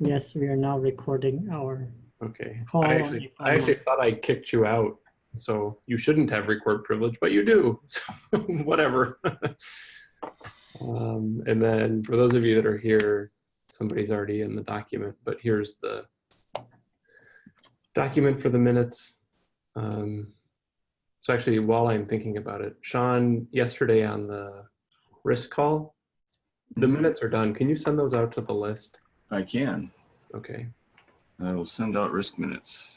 Yes, we are now recording our Okay. call. I actually, I actually thought I kicked you out. So you shouldn't have record privilege, but you do. So whatever. um, and then for those of you that are here, somebody's already in the document, but here's the document for the minutes. Um, so actually, while I'm thinking about it, Sean, yesterday on the risk call, the minutes are done. Can you send those out to the list? I can. Okay, I will send out risk minutes.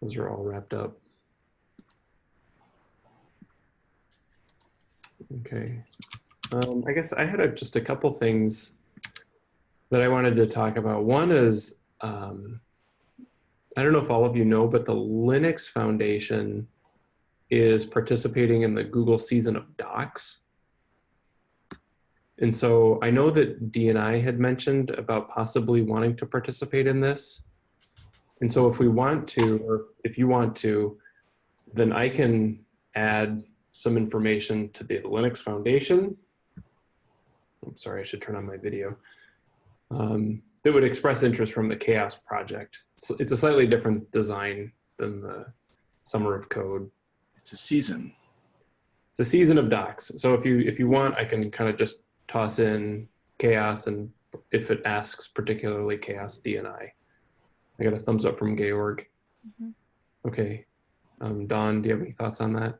those are all wrapped up. Okay. Um, I guess I had a, just a couple things that I wanted to talk about. One is, um, I don't know if all of you know, but the Linux Foundation is participating in the Google season of docs. And so I know that DNI had mentioned about possibly wanting to participate in this. And so if we want to, or if you want to, then I can add some information to the Linux Foundation. I'm sorry, I should turn on my video. Um, that would express interest from the CHAOSS project. So it's a slightly different design than the Summer of Code. It's a season. It's a season of docs. So if you if you want, I can kind of just toss in CHAOSS, and if it asks particularly CHAOSS DNI. I got a thumbs up from Georg. Mhm. Okay, um, Don, do you have any thoughts on that?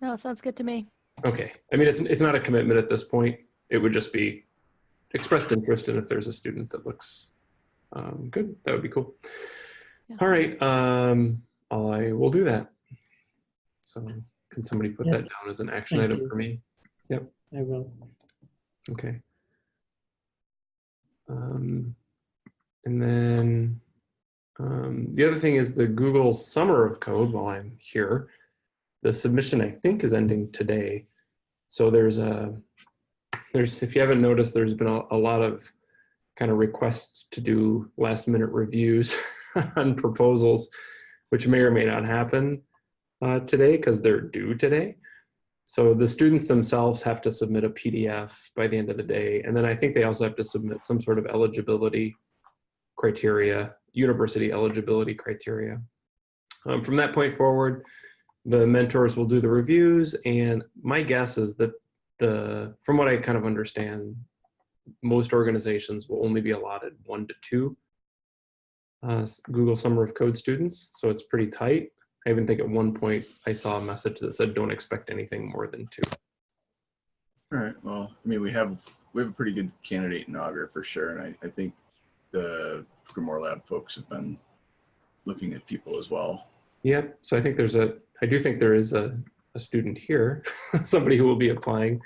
No, sounds good to me. Okay, I mean, it's, it's not a commitment at this point. It would just be expressed interest and if there's a student that looks um, good, that would be cool. Yeah. All right, um, I will do that. So can somebody put Yes. that down as an action Thank item you. for me? Yep. I will. Okay. Um, and then um, the other thing is the Google Summer of Code while I'm here. The submission I think is ending today. So there's a, there's, if you haven't noticed, there's been a, a lot of kind of requests to do last minute reviews on proposals, which may or may not happen uh, today because they're due today. So the students themselves have to submit a PDF by the end of the day. And then I think they also have to submit some sort of eligibility criteria, university eligibility criteria. Um, from that point forward, the mentors will do the reviews. And my guess is that the, from what I kind of understand, most organizations will only be allotted one to two uh, Google Summer of Code students. So it's pretty tight. I even think at one point I saw a message that said, don't expect anything more than two. All right. Well, I mean, we have we have a pretty good candidate in Augur for sure, and I, I think the GrimoireLab folks have been looking at people as well. Yep. So I think there's a, I do think there is a, a student here, somebody who will be applying.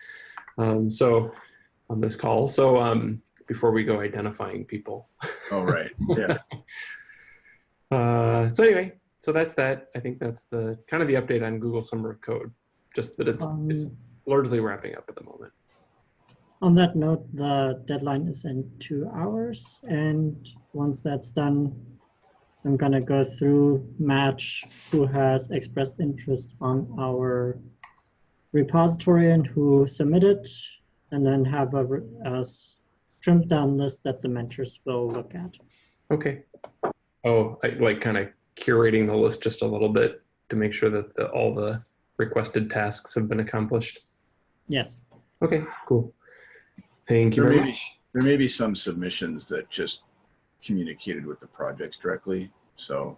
Um, so on this call. So um, before we go identifying people. Oh, right. Yeah. Uh, so anyway, so that's that. I think that's the kind of the update on Google Summer of Code, just that it's, it's Um, largely wrapping up at the moment. On that note, the deadline is in two hours. And once that's done, I'm gonna go through match who has expressed interest on our repository and who submitted, and then have a, a trimmed down list that the mentors will look at. Okay. Oh, I like kind of curating the list just a little bit to make sure that the, all the requested tasks have been accomplished. Yes, Okay, cool. Thank you There very may, be, much. there may be some submissions that just communicated with the projects directly. So,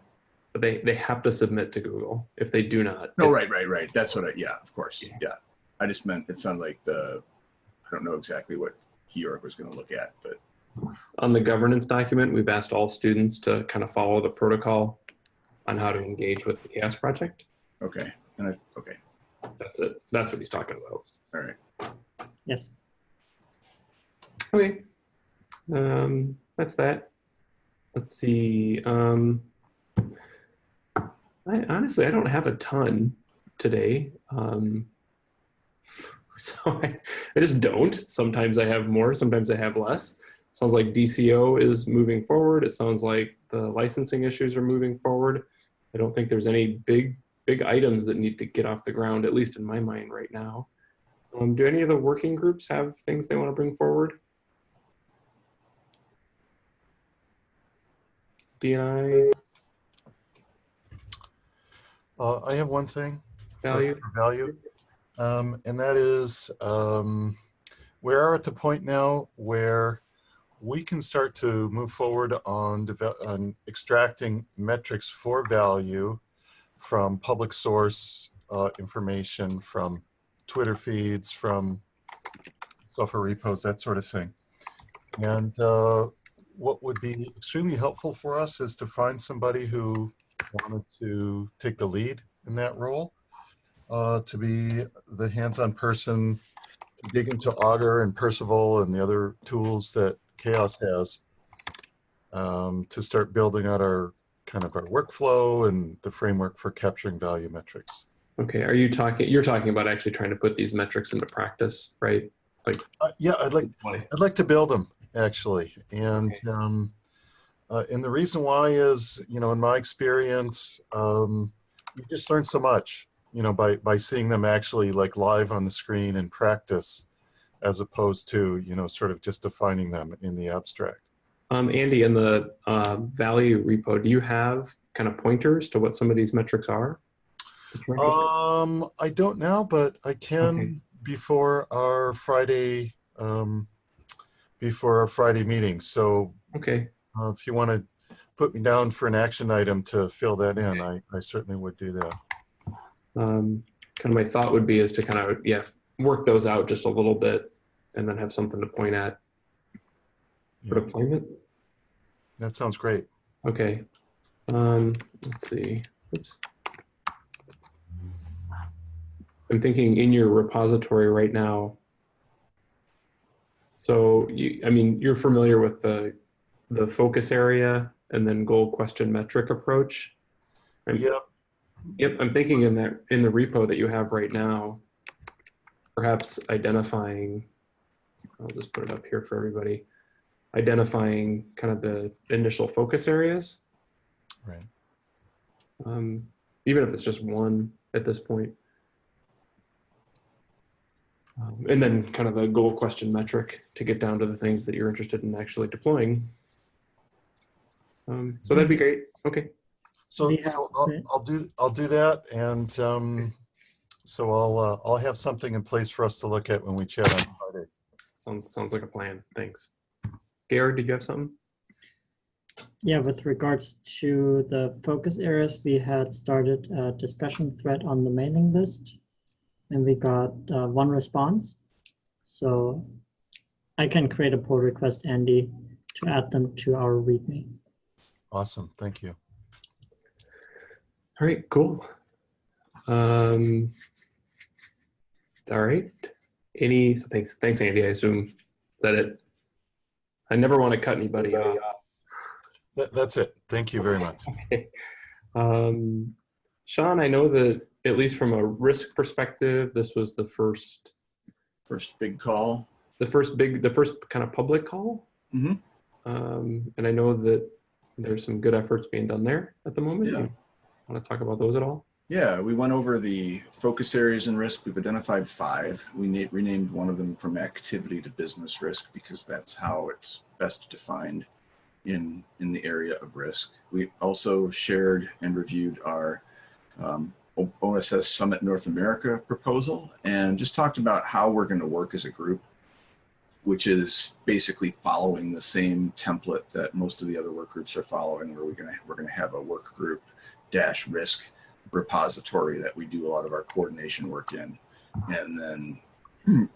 But they, they have to submit to Google. If they do not. no, it- right, right, right. That's what I, yeah, of course. Yeah. Yeah. I just meant it sounded like the, I don't know exactly what Georg was going to look at, but On the governance document, we've asked all students to kind of follow the protocol on how to engage with the CHAOSS project. okay. And I, okay. That's it. That's what he's talking about. All right. yes. Okay. Um, that's that. Let's see. Um, I honestly, I don't have a ton today. Um, so I, I just don't. Sometimes I have more, sometimes I have less. Sounds like DCO is moving forward. It sounds like the licensing issues are moving forward. I don't think there's any big, big items that need to get off the ground, at least in my mind right now. Um, do any of the working groups have things they want to bring forward? DNI Uh, I have one thing. for- Value. for Value. Um, and that is, um, we are at the point now where we can start to move forward on, on extracting metrics for value from public source uh, information, from Twitter feeds, from software repos, that sort of thing. And uh, what would be extremely helpful for us is to find somebody who wanted to take the lead in that role, uh, to be the hands-on person to dig into Augur and Perceval and the other tools that CHAOSS has um, to start building out our kind of our workflow and the framework for capturing value metrics. Okay, are you talking, you're talking about actually trying to put these metrics into practice, right? Uh, yeah, I'd like I'd like to build them actually, and um, uh, and the reason why is you know in my experience, um, you just learn so much you know by by seeing them actually like live on the screen in practice, as opposed to you know sort of just defining them in the abstract. Um, Andy, in the uh, value repo, do you have kind of pointers to what some of these metrics are? that you're interested in? Um, I don't know, but I can Okay. before our Friday um, before our Friday meeting. So Okay, uh, if you want to put me down for an action item to fill that in, I, I certainly would do that. um, kind of my thought would be is to kind of, yeah, work those out just a little bit and then have something to point at for Yeah, deployment. that sounds great. Okay. Um, let's see. Oops. I'm thinking in your repository right now. So you, I mean, you're familiar with the the focus area and then goal question metric approach. I'm- Yep. Yep, I'm thinking in that in the repo that you have right now, perhaps identifying. I'll just put it up here for everybody. Identifying kind of the initial focus areas Right. um, even if it's just one at this point. Um, and then kind of a goal question metric to get down to the things that you're interested in actually deploying. Um, so that'd be great. Okay. So, We so I'll, I'll do I'll do that, and um, so I'll uh, I'll have something in place for us to look at when we chat on Friday. Sounds sounds like a plan. Thanks. Gary, did you have something? Yeah, with regards to the focus areas, we had started a discussion thread on the mailing list and we got uh, one response. So I can create a pull request, Andy, to add them to our README. Awesome, thank you. All right, cool. Um, all right. Any, so thanks, thanks, Andy. I assume, is that it? I never want to cut anybody off. That, that's it. Thank you very much. Um, Sean, I know that at least from a risk perspective, this was the first, First big call. the first big, the first kind of public call. Mhm. Um, and I know that there's some good efforts being done there at the moment. Yeah. Want to talk about those at all? Yeah, we went over the focus areas and risk. We've identified five. We renamed one of them from activity to business risk because that's how it's best defined in in the area of risk. We also shared and reviewed our um, OSS Summit North America proposal and just talked about how we're going to work as a group, which is basically following the same template that most of the other work groups are following, where we're going to we're going to have a work group dash risk repository that we do a lot of our coordination work in. And then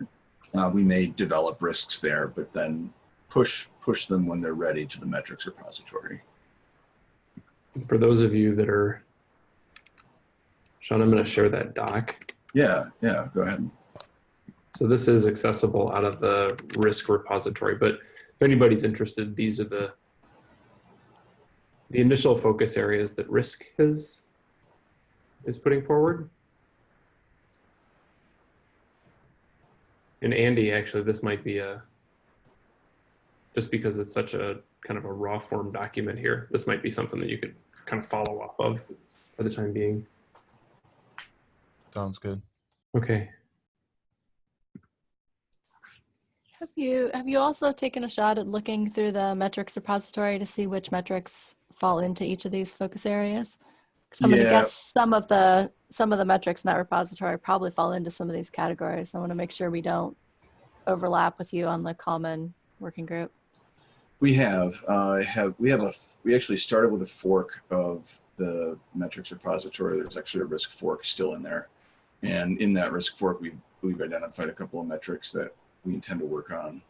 uh, we may develop risks there, but then push push them when they're ready to the metrics repository. For those of you that are, Sean, I'm going to share that doc. Yeah, yeah, go ahead. So this is accessible out of the risk repository, but if anybody's interested, these are the the initial focus areas that risk is is putting forward. And Andy, actually, this might be a just because it's such a kind of a raw form document here, this might be something that you could kind of follow up of for the time being. Sounds good. Okay. Have you have you also taken a shot at looking through the metrics repository to see which metrics fall into each of these focus areas? I'm gonna Yeah. guess some of the, some of the metrics in that repository probably fall into some of these categories. I want to make sure we don't overlap with you on the common working group. We have, uh, have, we have a, we actually started with a fork of the metrics repository. There's actually a risk fork still in there. And in that risk fork, we've, we've identified a couple of metrics that we intend to work on.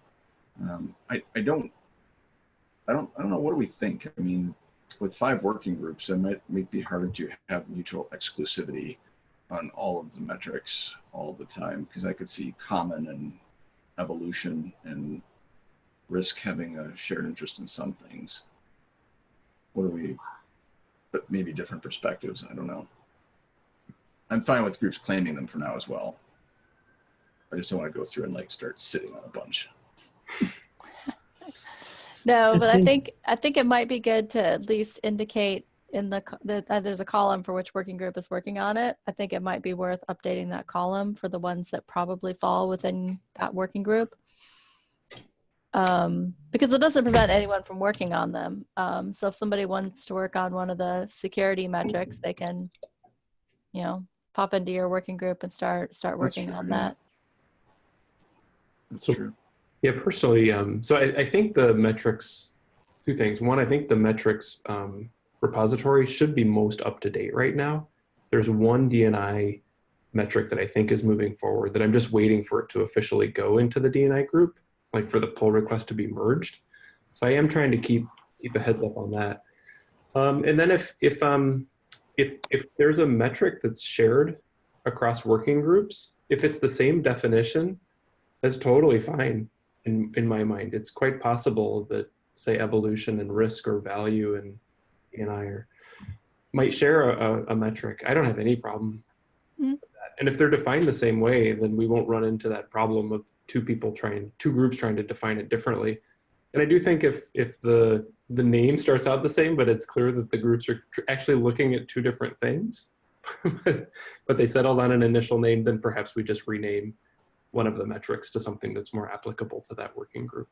Um, I, I don't, I don't, I don't know. What do we think? I mean, with five working groups, it might, might be harder to have mutual exclusivity on all of the metrics all the time because I could see common and evolution and risk having a shared interest in some things. What do we, but maybe different perspectives. I don't know. I'm fine with groups claiming them for now as well. I just don't want to go through and like start sitting on a bunch. No, but I think- I think it might be good to at least indicate in the, co- that that there's a column for which working group is working on it. I think it might be worth updating that column for the ones that probably fall within that working group. Um, because it doesn't prevent anyone from working on them. Um, so if somebody wants to work on one of the security metrics, they can, you know, pop into your working group and start, start working on that. That's So- true. Yeah, personally, um, so I, I think the metrics, two things. One, I think the metrics um, repository should be most up to date right now. There's one DNI metric that I think is moving forward that I'm just waiting for it to officially go into the DNI group, like for the pull request to be merged. So I am trying to keep keep a heads up on that. Um, and then if if um if if there's a metric that's shared across working groups, if it's the same definition, that's totally fine in in my mind. It's quite possible that say evolution and risk or value and and I are might share a, a, a metric. I don't have any problem. Hmm. With that. And if they're defined the same way, then we won't run into that problem of two people trying, two groups trying to define it differently. And I do think if if the the name starts out the same, but it's clear that the groups are tr- actually looking at two different things, but they settled on an initial name, then perhaps we just rename one of the metrics to something that's more applicable to that working group.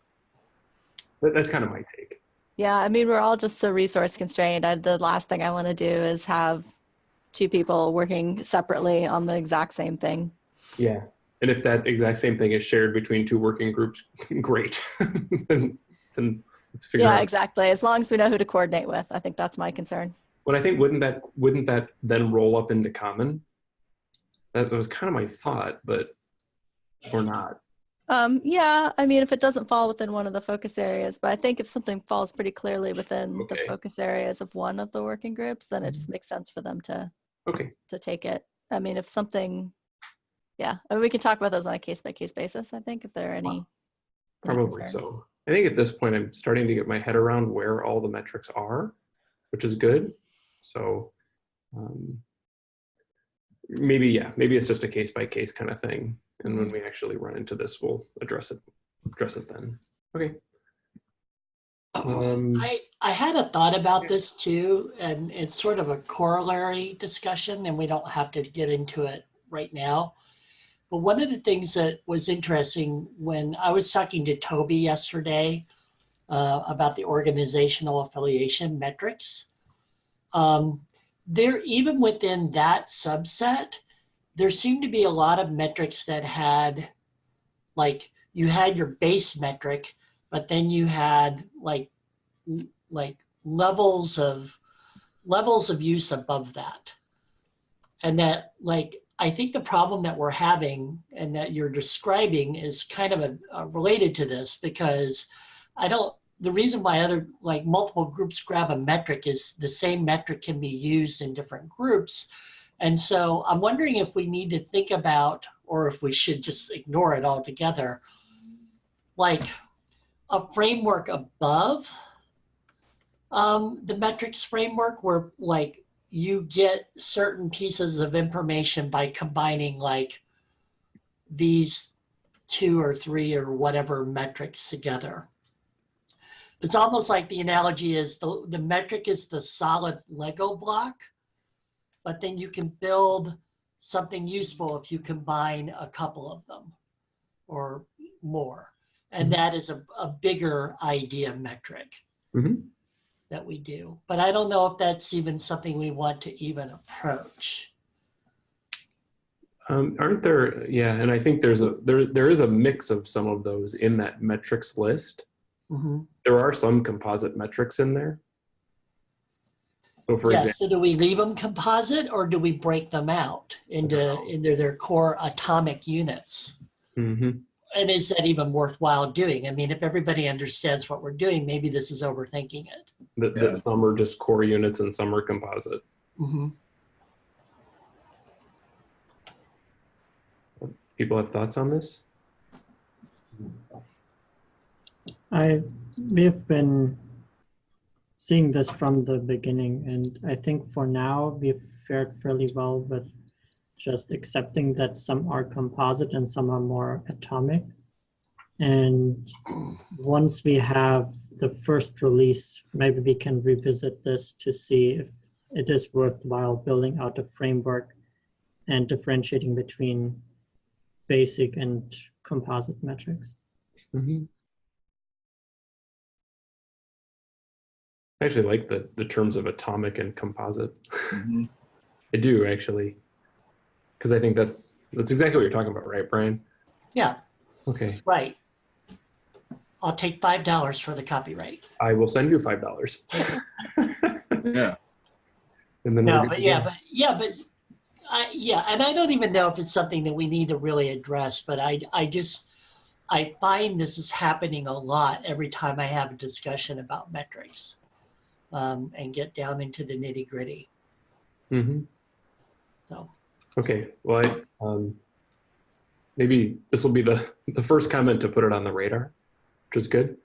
But that's kind of my take. Yeah, I mean, we're all just so resource constrained. I, the last thing I want to do is have two people working separately on the exact same thing. Yeah. And if that exact same thing is shared between two working groups, great. then, then let's figure Yeah, out. exactly. As long as we know who to coordinate with, I think that's my concern. But I think wouldn't that wouldn't that then roll up into common? That was kind of my thought, but or not. Um, yeah, I mean, if it doesn't fall within one of the focus areas, but I think if something falls pretty clearly within the focus areas of one of the working groups, then it just Mm-hmm. makes sense for them to Okay. to take it. I mean, if something, yeah, I mean, we can talk about those on a case by case basis. I think if there are any, any Probably concerns. so. I think at this point, I'm starting to get my head around where all the metrics are, which is good. So um, maybe, yeah, maybe it's just a case by case kind of thing. And when we actually run into this, we'll address it, address it then. Okay. Um, I, I had a thought about this too, and it's sort of a corollary discussion, and we don't have to get into it right now. But one of the things that was interesting when I was talking to Toby yesterday uh, about the organizational affiliation metrics, um, there even within that subset, there seemed to be a lot of metrics that had, like, you had your base metric, but then you had like like levels of levels of use above that. And that like i think the problem that we're having and that you're describing is kind of a, uh, related to this because i don't the reason why other like multiple groups grab a metric is the same metric can be used in different groups and so i'm wondering if we need to think about or if we should just ignore it altogether like a framework above um, the metrics framework where like you get certain pieces of information by combining like these two or three or whatever metrics together. It's almost like the analogy is the, the metric is the solid Lego block, but then you can build something useful if you combine a couple of them or more. And Mhm. that is a, a bigger idea metric. Mhm. that we do. But I don't know if that's even something we want to even approach. Um, aren't there? Yeah, and I think there's a there there is a mix of some of those in that metrics list. Mhm. There are some composite metrics in there. So for Yeah, example, so do we leave them composite or do we break them out into, into their core atomic units? Mhm. And is that even worthwhile doing? I mean, if everybody understands what we're doing, maybe this is overthinking it. that, Yeah. that some are just core units and some are composite. Mhm. People have thoughts on this? I we've been seeing this from the beginning, and I think for now we've fared fairly well with just accepting that some are composite and some are more atomic. And once we have the first release, maybe we can revisit this to see if it is worthwhile building out a framework and differentiating between basic and composite metrics. Mhm. I actually like the the terms of atomic and composite. Mhm. I do actually, because I think that's that's exactly what you're talking about, right, Brian? Yeah, Okay, right. I'll take five dollars for the copyright. I will send you five dollars. Yeah, And then No, but to yeah, but yeah, but I yeah, and I don't even know if it's something that we need to really address, but I I just I find this is happening a lot every time I have a discussion about metrics. Um, and get down into the nitty gritty. Mm -hmm. So Okay, well, I, um, maybe this will be the the first comment to put it on the radar, which is good.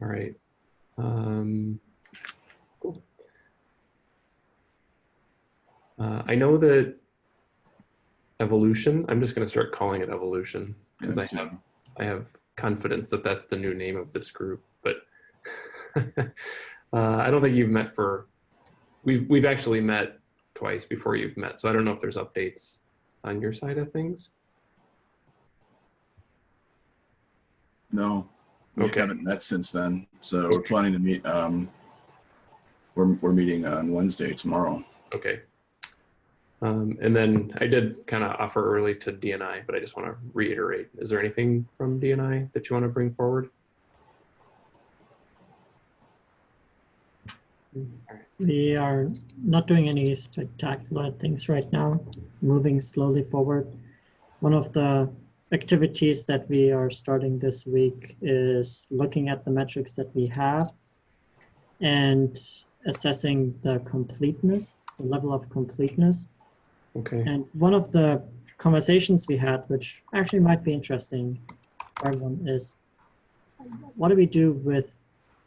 All right. Um, cool. Uh, I know that evolution. I'm just going to start calling it evolution because I have I have confidence that that's the new name of this group. Uh, I don't think you've met for we've we've actually met twice before you've met, so I don't know if there's updates on your side of things. no, we Okay. haven't met since then. So we're planning to meet, um, we're, we're meeting on Wednesday tomorrow. Okay. Um, and then I did kind of offer early to DNI, but I just want to reiterate: is there anything from DNI that you want to bring forward? All right. We are not doing any spectacular things right now, moving slowly forward. One of the activities that we are starting this week is looking at the metrics that we have and assessing the completeness, the level of completeness. Okay. And one of the conversations we had, which actually might be interesting for everyone, is what do we do with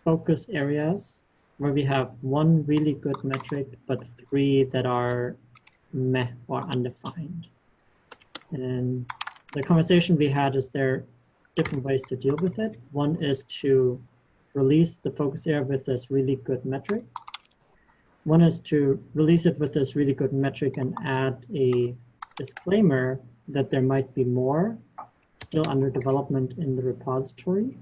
focus areas where we have one really good metric, but three that are meh or undefined? And the conversation we had is there different ways to deal with it. One is to release the focus area with this really good metric. One is to release it with this really good metric and add a disclaimer that there might be more still under development in the repository.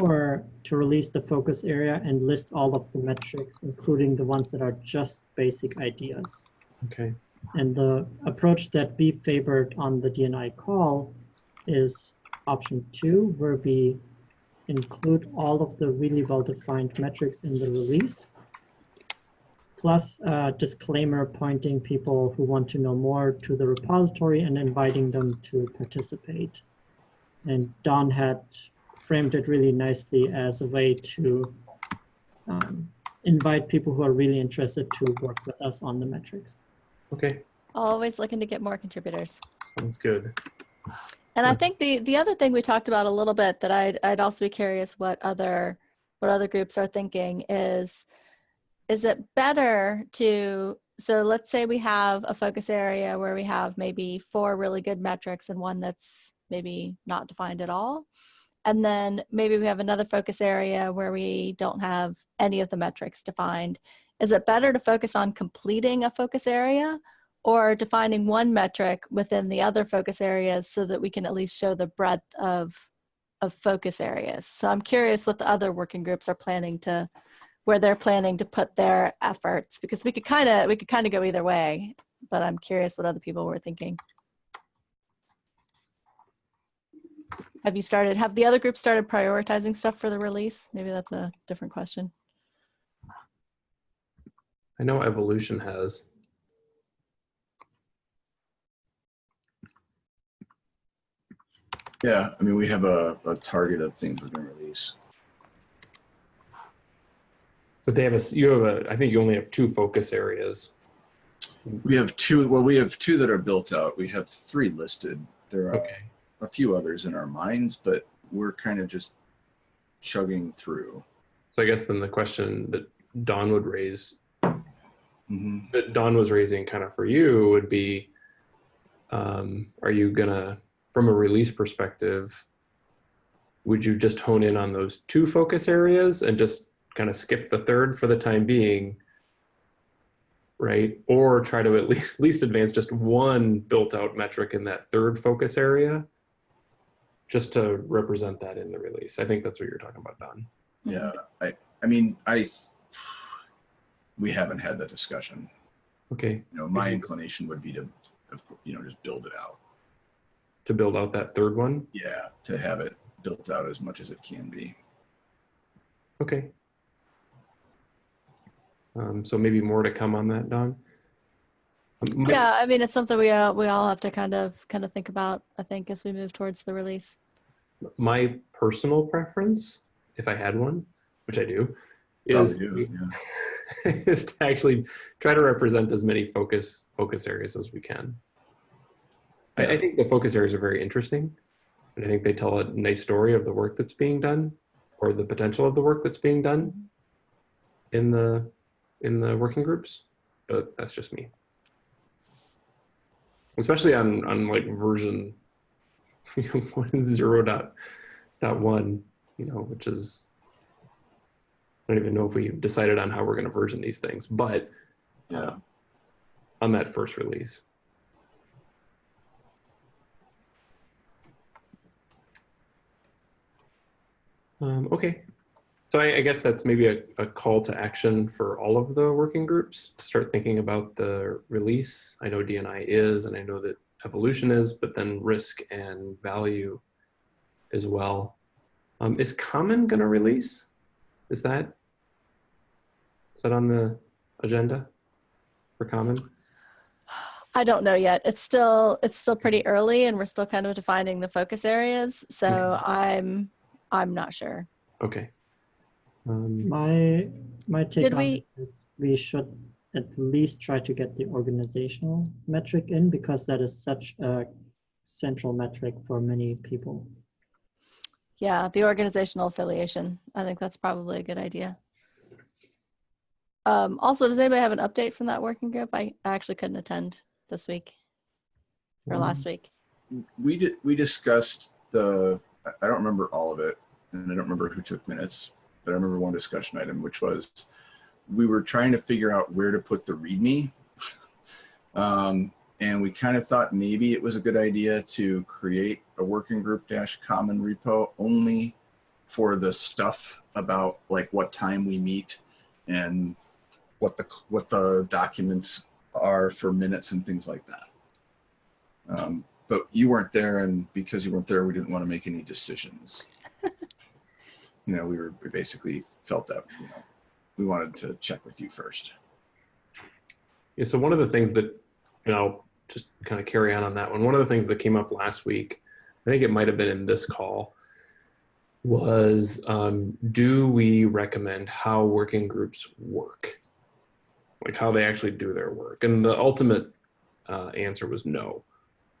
Or to release the focus area and list all of the metrics, including the ones that are just basic ideas. Okay. And the approach that we favored on the DNI call is option two, where we include all of the really well-defined metrics in the release, plus a disclaimer pointing people who want to know more to the repository and inviting them to participate. And Don had framed it really nicely as a way to um, invite people who are really interested to work with us on the metrics. Okay. Always looking to get more contributors. Sounds good. And I think the the other thing we talked about a little bit that I'd I'd also be curious what other what other groups are thinking is is it better to so let's say we have a focus area where we have maybe four really good metrics and one that's maybe not defined at all. And then maybe we have another focus area where we don't have any of the metrics defined. Is it better to focus on completing a focus area or defining one metric within the other focus areas so that we can at least show the breadth of of focus areas. So I'm curious what the other working groups are planning to, where they're planning to put their efforts, because we could kind of, we could kind of go either way, but I'm curious what other people were thinking. Have you started, have the other groups started prioritizing stuff for the release? Maybe that's a different question. I know evolution has. Yeah, I mean, we have a, a target of things we're gonna release. But they have a, you have a, I think you only have two focus areas. We have two, well, we have two that are built out. We have three listed. There are Okay. A few others in our minds, but we're kind of just chugging through. So I guess then the question that Don would raise, Mhm. that Don was raising kind of for you would be, um, are you gonna, from a release perspective, would you just hone in on those two focus areas and just kind of skip the third for the time being? Right? Or try to at least, least advance just one built out metric in that third focus area? Just to represent that in the release. I think that's what you're talking about, Don. Yeah, I, I mean, I, we haven't had that discussion. Okay, You know, my inclination would be to, of cour- you know, just build it out. to build out that third one. Yeah, to have it built out as much as it can be. Okay. Um, so maybe more to come on that, Don. My- Yeah, I mean, it's something we all, we all have to kind of, kind of think about, I think, as we move towards the release. My personal preference, if I had one, which I do, is do, yeah. is to actually try to represent as many focus focus areas as we can. I, I think the focus areas are very interesting, and I think they tell a nice story of the work that's being done, or the potential of the work that's being done in the in the working groups. But that's just me, especially on on like version one zero dot dot one, you know, which is I don't even know if we've decided on how we're going to version these things, but Yeah. on that first release. Um, okay, so I, I guess that's maybe a, a call to action for all of the working groups to start thinking about the release. I know DNI is, and I know that evolution is, but then risk and value as well. Um, is common going to release? Is that is that on the agenda for common? I don't know yet. It's still, it's still pretty early and we're still kind of defining the focus areas. So. I'm, I'm not sure. Okay. Um, My my take Did on we- it is we should at least try to get the organizational metric in because that is such a central metric for many people. Yeah, the organizational affiliation. I think that's probably a good idea. Um, also, does anybody have an update from that working group? I, I actually couldn't attend this week or last week. We did, we discussed the, I- I don't remember all of it, and I don't remember who took minutes, but I remember one discussion item, which was, we were trying to figure out where to put the README. Um, and we kind of thought maybe it was a good idea to create a working group dash common repo only for the stuff about like what time we meet and what the, what the documents are for minutes and things like that. Um, but you weren't there and because you weren't there we didn't want to make any decisions you know we were we basically felt that you know we wanted to check with you first Yeah, so one of the things that, and I'll just kind of carry on on that one. One of the things that came up last week, I think it might have been in this call, was um, do we recommend how working groups work? Like how they actually do their work? And the ultimate uh, answer was no.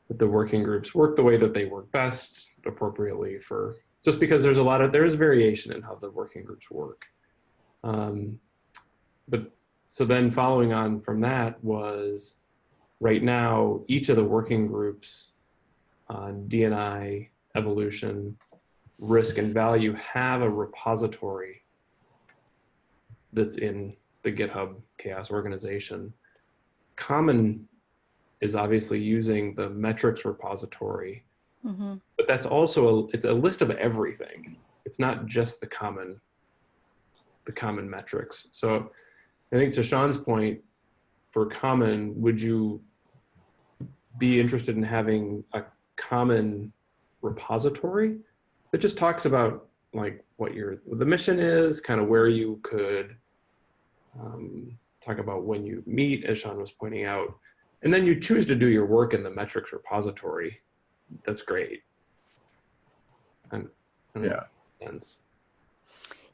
That the working groups work the way that they work best, appropriately for just because there's a lot of there's variation in how the working groups work. Um, but so then following on from that was right now each of the working groups on DNI, evolution, risk and value have a repository that's in the GitHub CHAOSS organization. Common is obviously using the metrics repository hmm but that's also a, it's a list of everything. It's not just the common the common metrics. So i think to sean's point for common would you be interested in having a common repository that just talks about like what your the mission is kind of where you could um, talk about when you meet as sean was pointing out. And then you choose to do your work in the metrics repository. That's great and, and Yeah. sense.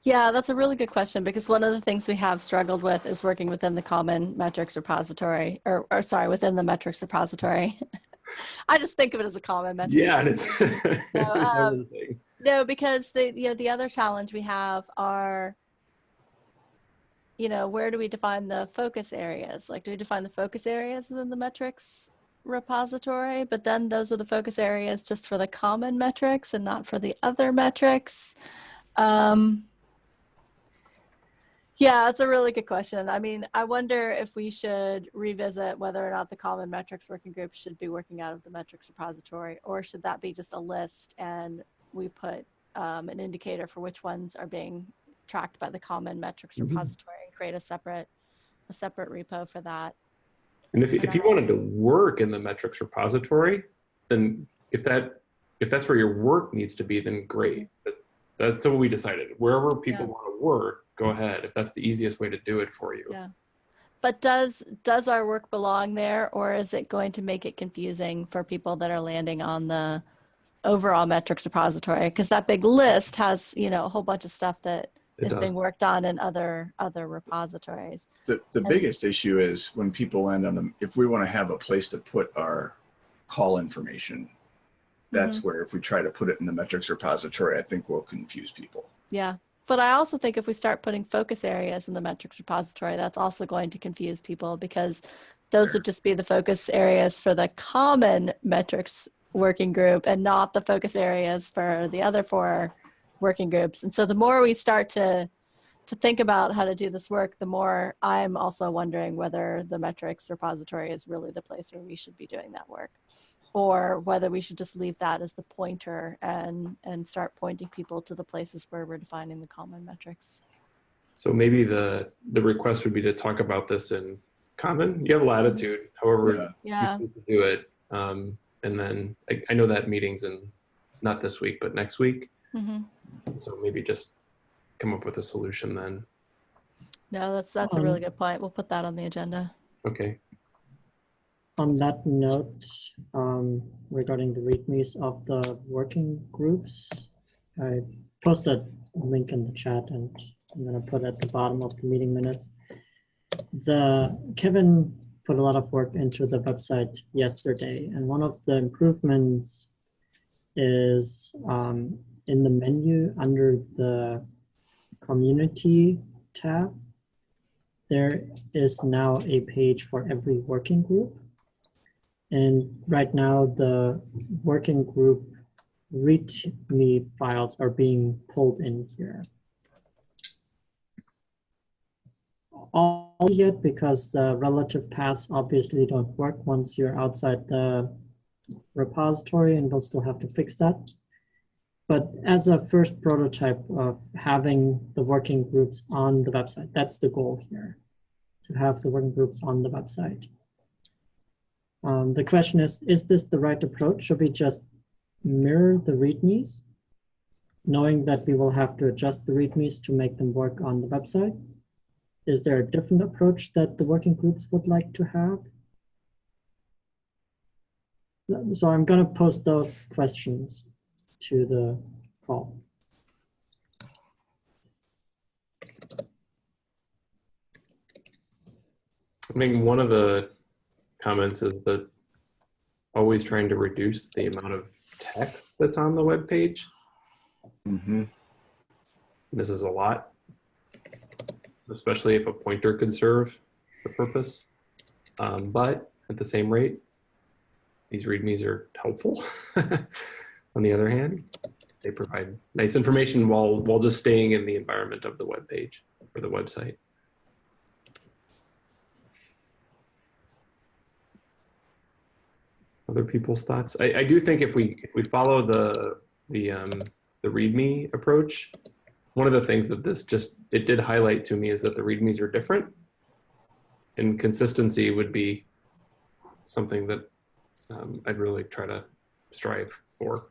Yeah, that's a really good question because one of the things we have struggled with is working within the common metrics repository, or, or sorry, within the metrics repository. I just think of it as a common metric. yeah and it's um. No, because the you know the other challenge we have are, you know, where do we define the focus areas? Like, do we define the focus areas within the metrics repository? But then those are the focus areas just for the common metrics and not for the other metrics. Um, yeah, that's a really good question. I mean, I wonder if we should revisit whether or not the common metrics working group should be working out of the metrics repository, or should that be just a list and we put um, an indicator for which ones are being tracked by the common metrics Mhm. repository and create a separate a separate repo for that. And if, if you wanted to work in the metrics repository then if that if that's where your work needs to be then great mm-hmm. but that's what we decided wherever people Yeah. want to work go ahead if that's the easiest way to do it for you Yeah. But does does our work belong there, or is it going to make it confusing for people that are landing on the overall metrics repository? Because that big list has you know a whole bunch of stuff that it is being does. worked on in other other repositories. The, the And- biggest issue is when people land on them, if we want to have a place to put our call information, that's Mm-hmm. where if we try to put it in the metrics repository, I think we'll confuse people. Yeah. But I also think if we start putting focus areas in the metrics repository, that's also going to confuse people because those would just be the focus areas for the common metrics working group and not the focus areas for the other four working groups. And so the more we start to to think about how to do this work, the more I'm also wondering whether the metrics repository is really the place where we should be doing that work or whether we should just leave that as the pointer and and start pointing people to the places where we're defining the common metrics. So maybe the the request would be to talk about this in common. You have latitude, however Yeah. Yeah. you do it. Um, and then I, I know that meeting's in not this week, but next week. hmm So maybe just come up with a solution then. No, that's that's a really Um, good point. We'll put that on the agenda. Okay. On that note, um, regarding the readmes of the working groups, I posted a link in the chat and I'm gonna put at the bottom of the meeting minutes. The, Kevin put a lot of work into the website yesterday, and one of the improvements is um, in the menu under the community tab, there is now a page for every working group. And right now, the working group README files are being pulled in here. All yet because the relative paths obviously don't work once you're outside the repository and we'll still have to fix that. But as a first prototype of having the working groups on the website, that's the goal here, to have the working groups on the website. Um, the question is, is this the right approach? Should we just mirror the readmes, knowing that we will have to adjust the readmes to make them work on the website? Is there a different approach that the working groups would like to have? So I'm going to post those questions to the call. I think one of the comments is that always trying to reduce the amount of text that's on the web page. hmm This is a lot, especially if a pointer could serve the purpose. Um, but at the same rate, these readmes are helpful. on the other hand, they provide nice information while while just staying in the environment of the web page or the website. other people's thoughts. I, I do think if we if we follow the the um, the README approach, one of the things that this just it did highlight to me is that the READMEs are different, and consistency would be something that um, I'd really try to strive for.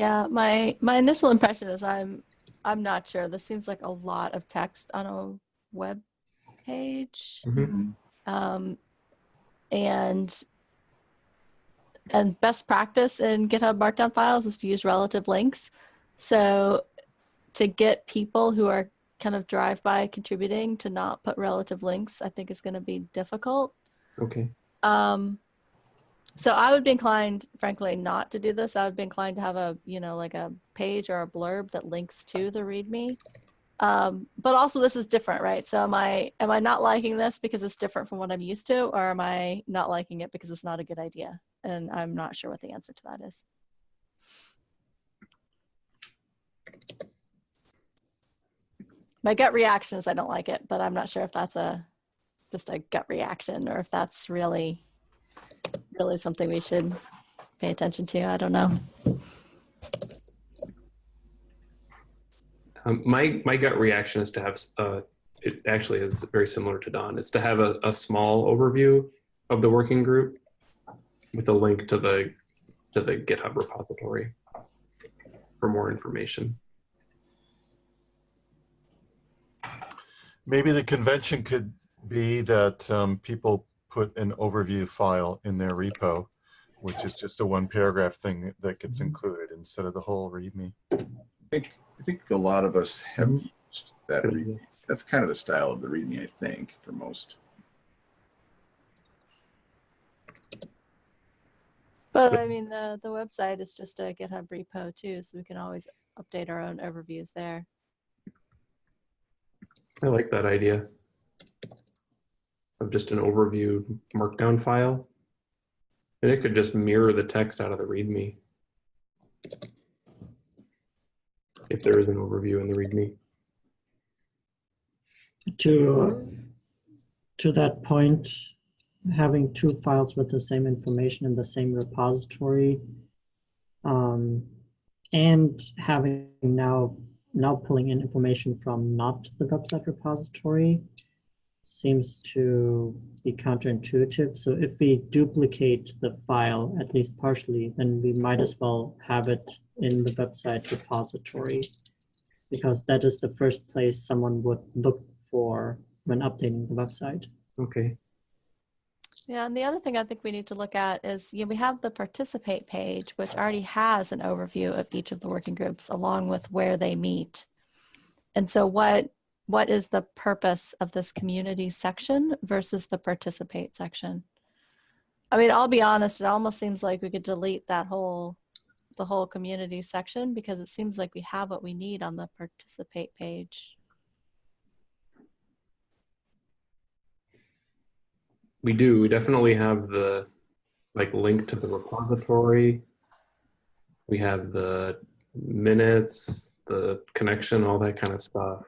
Yeah, my my initial impression is I'm I'm not sure. This seems like a lot of text on a web page. Mhm. Um, and and best practice in GitHub Markdown files is to use relative links. So to get people who are kind of drive-by contributing to not put relative links, I think is going to be difficult. Okay. Um, so I would be inclined, frankly, not to do this. I would be inclined to have a, you know, like a page or a blurb that links to the README. Um, but also this is different, right? So am I am I not liking this because it's different from what I'm used to, or am I not liking it because it's not a good idea? And I'm not sure what the answer to that is. My gut reaction is I don't like it, but I'm not sure if that's a just a gut reaction or if that's really really something we should pay attention to. I don't know. Um, my my gut reaction is to have uh, it actually is very similar to Don. It's to have a, a small overview of the working group with a link to the to the GitHub repository for more information. Maybe the convention could be that um, people put an overview file in their repo, which is just a one paragraph thing that gets mm-hmm. included instead of the whole README. I think a lot of us have used that. Good read- idea. That's kind of the style of the readme, I think, for most. But I mean, the the website is just a GitHub repo too, so we can always update our own overviews there. I like that idea of just an overview markdown file. And it could just mirror the text out of the README. If there is an overview in the README. To, to that point, having two files with the same information in the same repository um, and having now now pulling in information from not the website repository seems to be counterintuitive. So if we duplicate the file, at least partially, then we might as well have it in the website repository because that is the first place someone would look for when updating the website. Okay. Yeah, and the other thing I think we need to look at is, you know, we have the participate page, which already has an overview of each of the working groups along with where they meet. And so what what is the purpose of this community section versus the participate section? I mean, I'll be honest, it almost seems like we could delete that whole the whole community section because it seems like we have what we need on the participate page. We do. We definitely have the like link to the repository. We have the minutes, the connection, all that kind of stuff.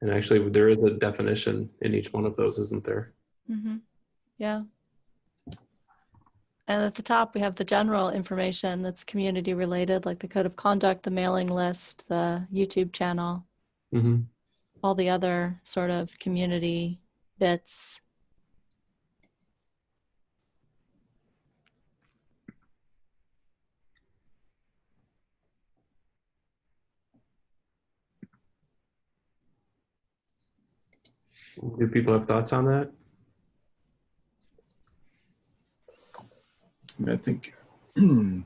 And actually, there is a definition in each one of those, isn't there? Mm-hmm. Yeah. And at the top, we have the general information that's community related, like the code of conduct, the mailing list, the YouTube channel, Mm-hmm. all the other sort of community bits. Do people have thoughts on that? I, think I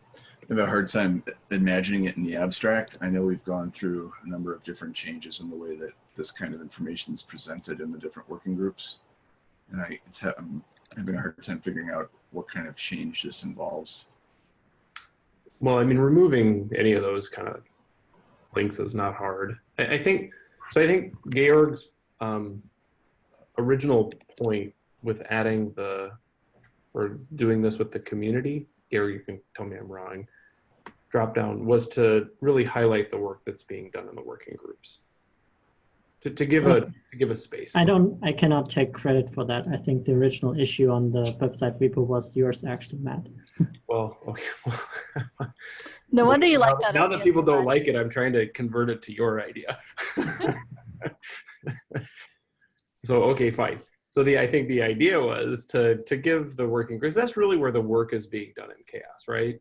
have a hard time imagining it in the abstract. I know we've gone through a number of different changes in the way that this kind of information is presented in the different working groups. And I, I'm having a hard time figuring out what kind of change this involves. Well, I mean, removing any of those kind of links is not hard. I, I think so. I think Georg's um, original point with adding the or doing this with the community, Gary, you can tell me I'm wrong, drop down was to really highlight the work that's being done in the working groups. To, to give a to give a space. I don't, I cannot take credit for that. I think the original issue on the website repo was yours actually, Matt. Well, okay. No wonder you like now, that. Now that people don't much. like it, I'm trying to convert it to your idea. so okay, fine. So the I think the idea was to to give the working groups. That's really where the work is being done in CHAOSS, right?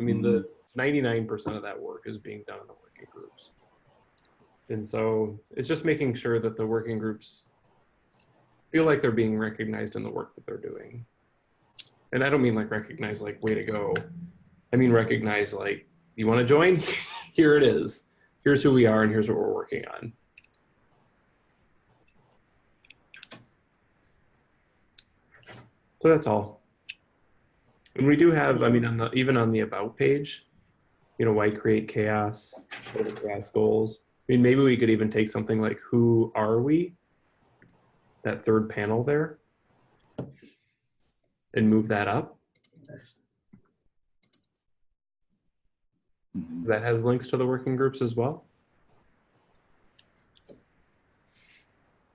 I mean, the mm-hmm. 99% of that work is being done in the working groups. And so it's just making sure that the working groups feel like they're being recognized in the work that they're doing. And I don't mean like recognize like way to go. I mean recognize like you want to join? Here it is. Here's who we are and here's what we're working on. So that's all. And we do have, I mean, on the even on the about page, you know, why create CHAOSS? What are the CHAOSS goals? I mean, maybe we could even take something like who are we? That third panel there. And move that up. Mhm. That has links to the working groups as well.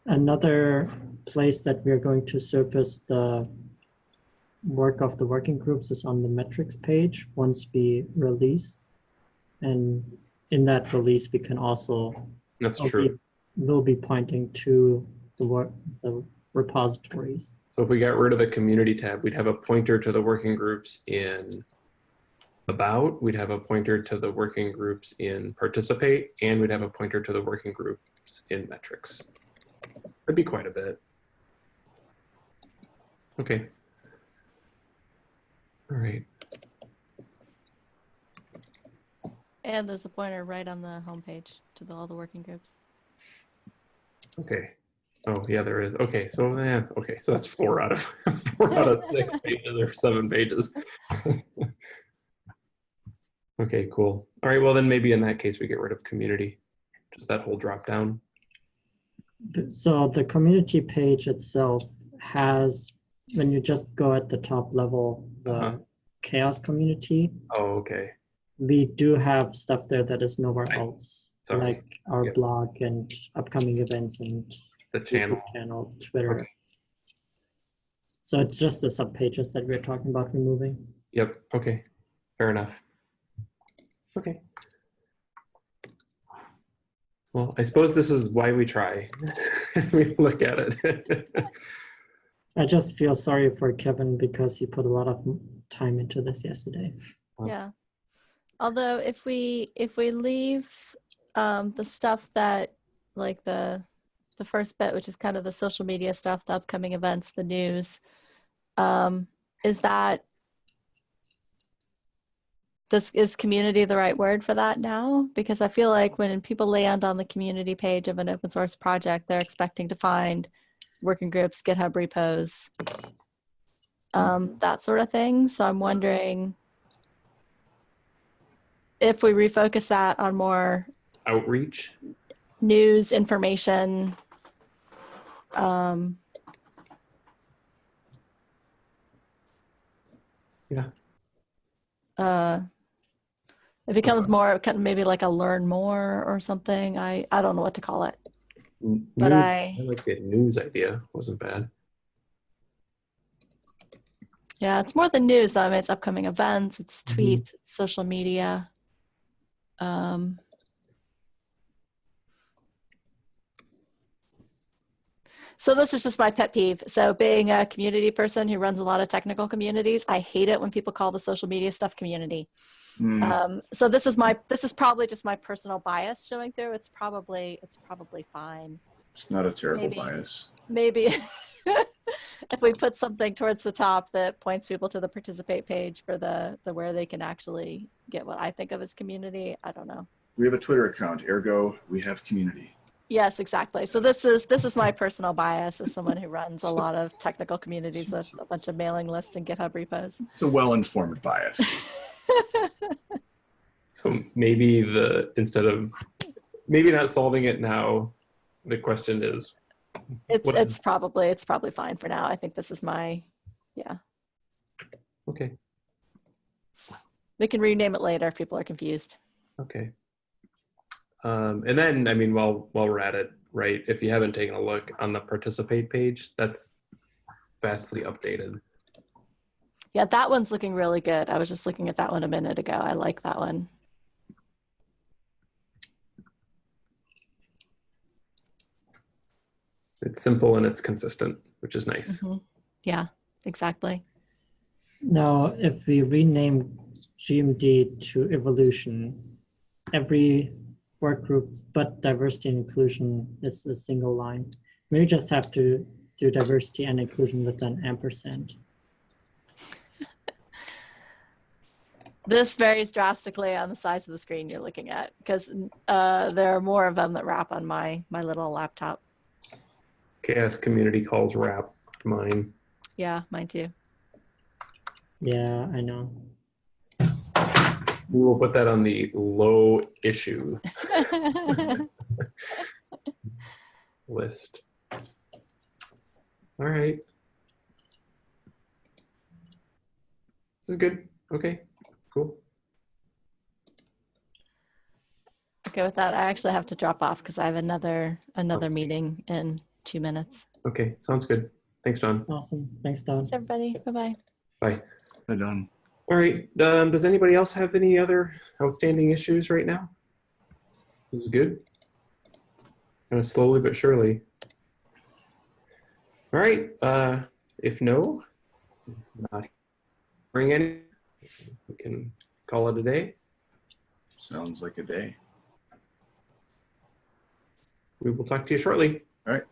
Another place that we're going to surface the work of the working groups is on the metrics page once we release. And in that release, we can also That's will true. be- We'll be pointing to the work, the repositories. So if we got rid of the community tab, we'd have a pointer to the working groups in about, we'd have a pointer to the working groups in participate, and we'd have a pointer to the working groups in metrics. That'd be quite a bit. Okay. All right. And there's a pointer right on the homepage to the, all the working groups. Okay. Oh, yeah, there is. Okay, so man, okay, so that's four out of four out of six pages or seven pages. okay, cool. All right, well then maybe in that case we get rid of community, just that whole drop down. So the community page itself has, when you just go at the top level, the Uh-huh. CHAOSS community, Oh, okay. we do have stuff there that is nowhere Right. else, Sorry. like our Yep. blog and upcoming events and The channel. YouTube channel, Twitter. Okay. So it's just the sub pages that we're talking about removing. Yep. Okay. Fair enough. Okay. Well, I suppose this is why we try. we look at it. I just feel sorry for Kevin because he put a lot of time into this yesterday. Wow. Yeah. Although if we if we leave um, the stuff that like the the first bit, which is kind of the social media stuff, the upcoming events, the news, um, is that does is community the right word for that now? Because I feel like when people land on the community page of an open source project, they're expecting to find working groups, GitHub repos, um, that sort of thing. So I'm wondering if we refocus that on more Outreach. news information um Yeah. uh it becomes more kind of maybe like a learn more or something i i don't know what to call it But news- I- I like the news idea. Wasn't bad. yeah it's more the news though I mean, it's upcoming events it's Mhm. tweets it's social media um So this is just my pet peeve. So being a community person who runs a lot of technical communities, I hate it when people call the social media stuff community. Hmm. Um, so this is my this is probably just my personal bias showing through. It's probably it's probably fine. It's not a terrible maybe. bias. Maybe if we put something towards the top that points people to the participate page for the the where they can actually get what I think of as community. I don't know. We have a Twitter account, ergo we have community. Yes, exactly. So this is this is my personal bias as someone who runs a lot of technical communities with a bunch of mailing lists and GitHub repos. It's a well-informed bias. So maybe the instead of maybe not solving it now, the question is It's What- it's probably it's probably fine for now. I think this is my yeah. okay. We can rename it later if people are confused. Okay. Um, and then, I mean, while while we're at it, right? If you haven't taken a look on the participate page, that's vastly updated. Yeah, that one's looking really good. I was just looking at that one a minute ago. I like that one. It's simple and it's consistent, which is nice. Mhm. Yeah, exactly. Now, if we rename GMD to evolution, every work group but diversity and inclusion is a single line. We just have to do diversity and inclusion with an ampersand. This varies drastically on the size of the screen you're looking at because uh, there are more of them that wrap on my my little laptop. CHAOSS community calls wrap mine. Yeah, mine too. Yeah, I know. We will put that on the low issue list. All right. This is good. Okay, cool. okay, with that, I actually have to drop off because I have another another Okay. meeting in two minutes. Okay, sounds good. Thanks, John. Awesome. Thanks, Don. Thanks, everybody. Bye bye. Bye. They're done. All right. Um, does anybody else have any other outstanding issues right now? This is good. Kind of slowly but surely. All right. Uh, if no, not bring any, we can call it a day. Sounds like a day. We will talk to you shortly. All right.